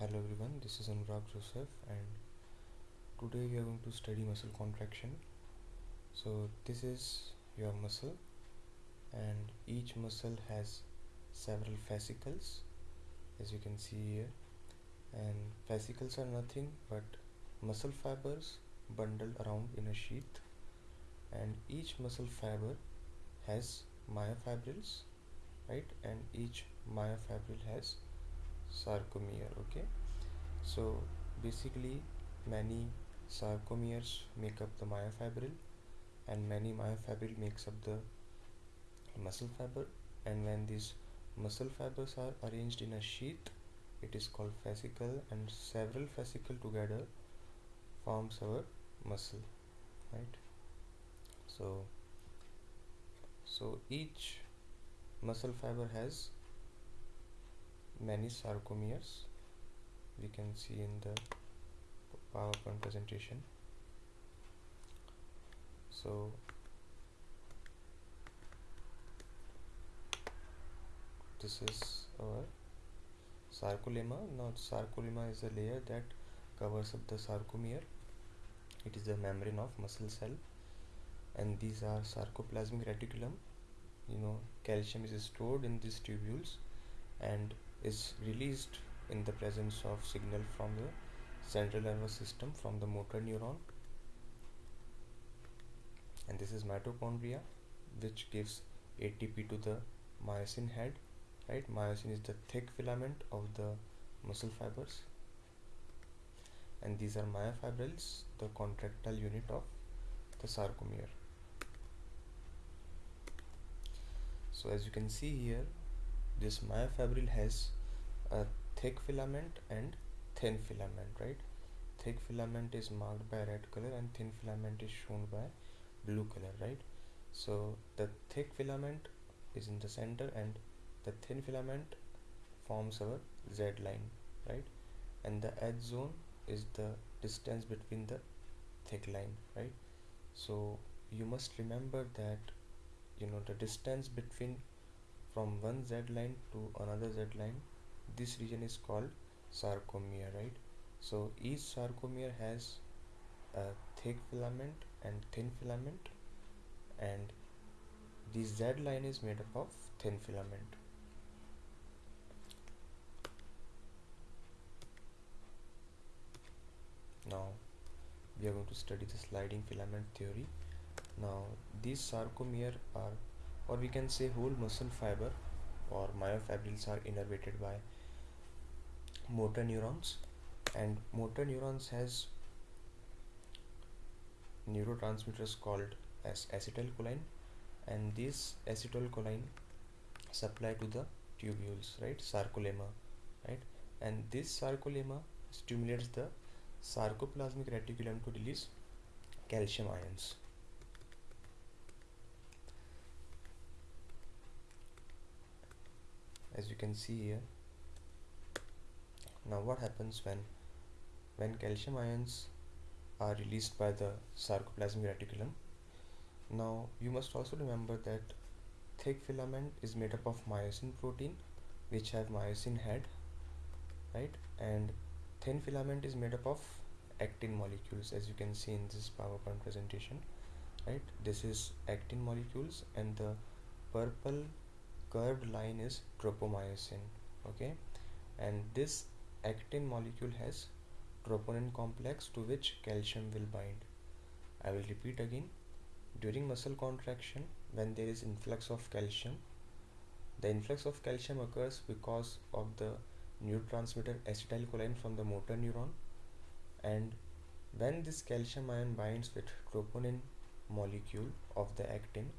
Hello everyone, this is Anurag Joseph and today we are going to study muscle contraction. So this is your muscle and each muscle has several fascicles as you can see here. And fascicles are nothing but muscle fibers bundled around in a sheath. And each muscle fiber has myofibrils right? And each myofibril has sarcomere okay? So basically many sarcomeres make up the myofibril and many myofibril makes up the muscle fiber. And when these muscle fibers are arranged in a sheath it is called fascicle and several fascicle together forms our muscle right? So so each muscle fiber has many sarcomeres we can see in the PowerPoint presentation. So this is our sarcolemma. Now sarcolemma is a layer that covers up the sarcomere. It is the membrane of muscle cell. And these are sarcoplasmic reticulum. You know calcium is stored in these tubules. And is released in the presence of signal from the central nervous system from the motor neuron. And this is mitochondria which gives ATP to the myosin head right? Myosin is the thick filament of the muscle fibers. And these are myofibrils the contractile unit of the sarcomere. So as you can see here this myofibril has a thick filament and thin filament right? Thick filament is marked by red color and thin filament is shown by blue color right? So the thick filament is in the center and the thin filament forms our z line right? And the H zone is the distance between the thick line right? So you must remember that you know the distance between from one z line to another z line this region is called sarcomere right? So each sarcomere has a thick filament and thin filament and the z line is made up of thin filament. Now we are going to study the sliding filament theory. Now these sarcomere are or we can say whole muscle fiber or myofibrils are innervated by motor neurons. And motor neurons has neurotransmitters called as acetylcholine. And this acetylcholine supply to the tubules right? Sarcolemma right? And this sarcolemma stimulates the sarcoplasmic reticulum to release calcium ions as you can see here. Now what happens when when calcium ions are released by the sarcoplasmic reticulum? Now you must also remember that thick filament is made up of myosin protein which have myosin head right? And thin filament is made up of actin molecules as you can see in this powerpoint presentation right? This is actin molecules and the purple curved line is tropomyosin okay? And this actin molecule has troponin complex to which calcium will bind. I will repeat again. During muscle contraction when there is influx of calcium the influx of calcium occurs because of the neurotransmitter acetylcholine from the motor neuron. And when this calcium ion binds with troponin molecule of the actin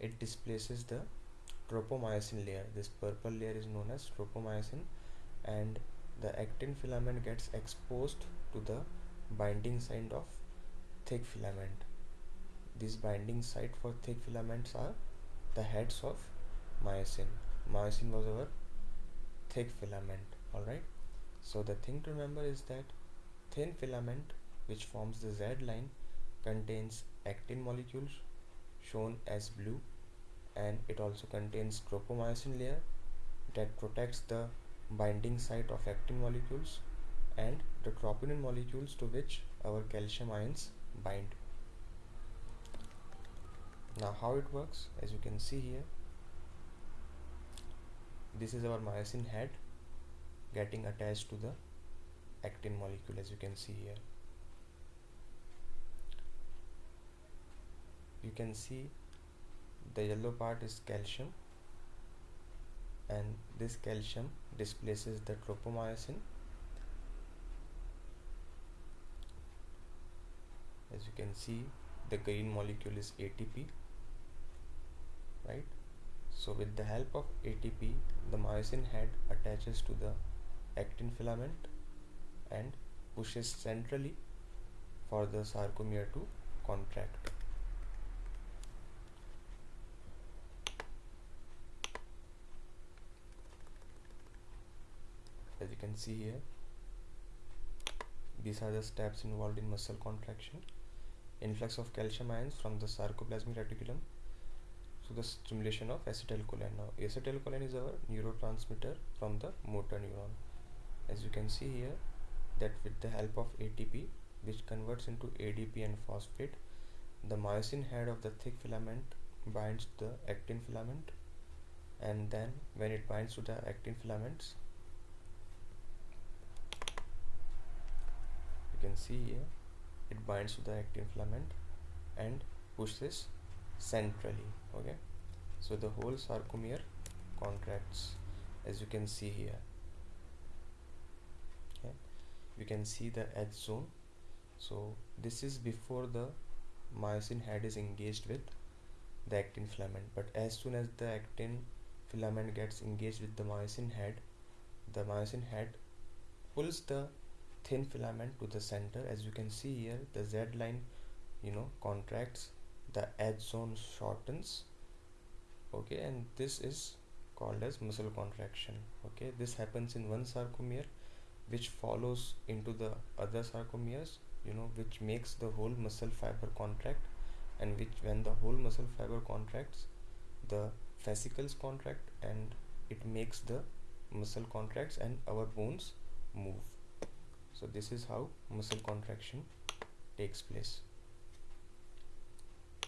it displaces the tropomyosin layer. This purple layer is known as tropomyosin and the actin filament gets exposed to the binding site of thick filament. These binding site for thick filaments are the heads of myosin. Myosin was our thick filament all right? So the thing to remember is that thin filament which forms the z line contains actin molecules shown as blue and it also contains tropomyosin layer that protects the binding site of actin molecules and the troponin molecules to which our calcium ions bind. Now how it works as you can see here this is our myosin head getting attached to the actin molecule as you can see here. You can see the yellow part is calcium and this calcium displaces the tropomyosin. As you can see the green molecule is ATP right? So with the help of ATP the myosin head attaches to the actin filament and pushes centrally for the sarcomere to contract as you can see here. These are the steps involved in muscle contraction. Influx of calcium ions from the sarcoplasmic reticulum to the stimulation of acetylcholine. Now acetylcholine is our neurotransmitter from the motor neuron. As you can see here that with the help of ATP which converts into ADP and phosphate the myosin head of the thick filament binds the actin filament and then when it binds to the actin filaments you can see here it binds to the actin filament and pushes centrally okay? So the whole sarcomere contracts as you can see here. Okay? You can see the H zone. So this is before the myosin head is engaged with the actin filament. But as soon as the actin filament gets engaged with the myosin head the myosin head pulls the thin filament to the center. As you can see here the z line you know contracts the H zone shortens okay? And this is called as muscle contraction okay? This happens in one sarcomere which follows into the other sarcomeres you know which makes the whole muscle fiber contract and which when the whole muscle fiber contracts the fascicles contract and it makes the muscle contracts and our bones move so this is how muscle contraction takes place